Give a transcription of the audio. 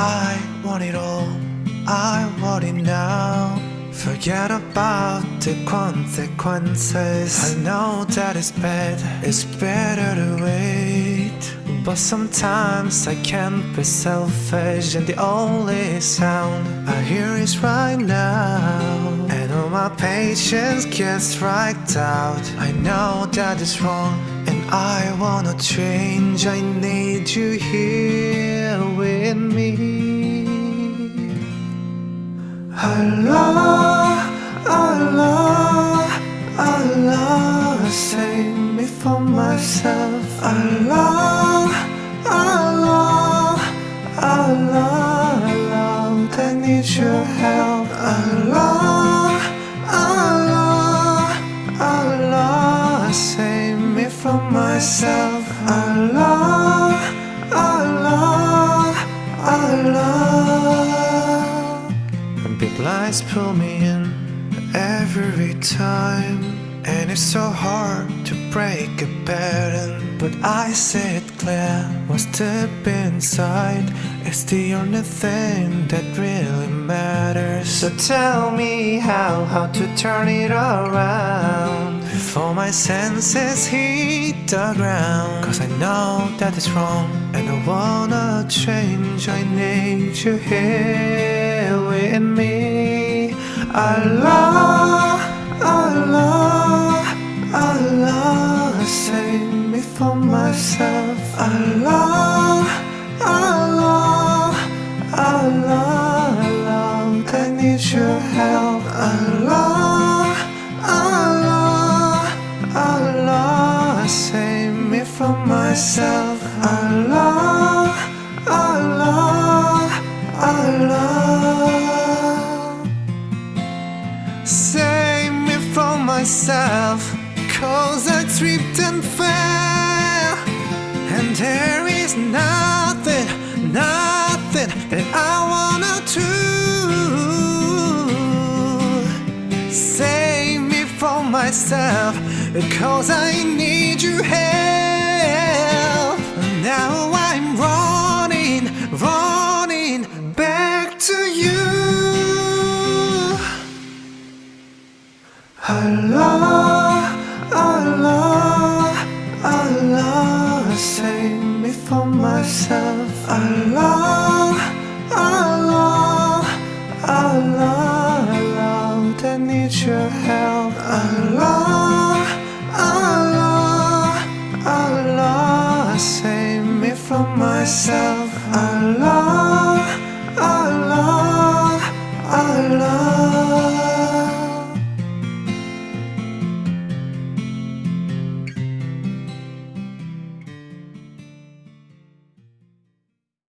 I want it all, I want it now. Forget about the consequences. I know that it's bad, it's better to wait. But sometimes I can't be selfish, and the only sound I hear is right now. And all my patience gets right out. I know that it's wrong, I wanna change. I need you here with me. Allah, Allah, Allah, save me from myself. Allah, Allah, Allah, I need your help. Allah, lies pull me in every time. And it's so hard to break a pattern. But I see it clear. What's deep inside is the only thing that really matters. So tell me how, how to turn it around. Before my senses hit the ground. Cause I know that it's wrong. And I wanna change. I need you here with me. Allah, Allah, Allah, save me from myself. Allah, Allah, Allah, Lord, I need your help. Allah, Allah, Allah, save me from myself. Allah, myself, cause I tripped and fell. And there is nothing, nothing that I wanna do. Save me from myself, cause I need your help. Allah, Allah, Allah, save me from myself. Allah, Allah, Allah, Lord, I need your help. Allah, Allah, Allah, save me from myself.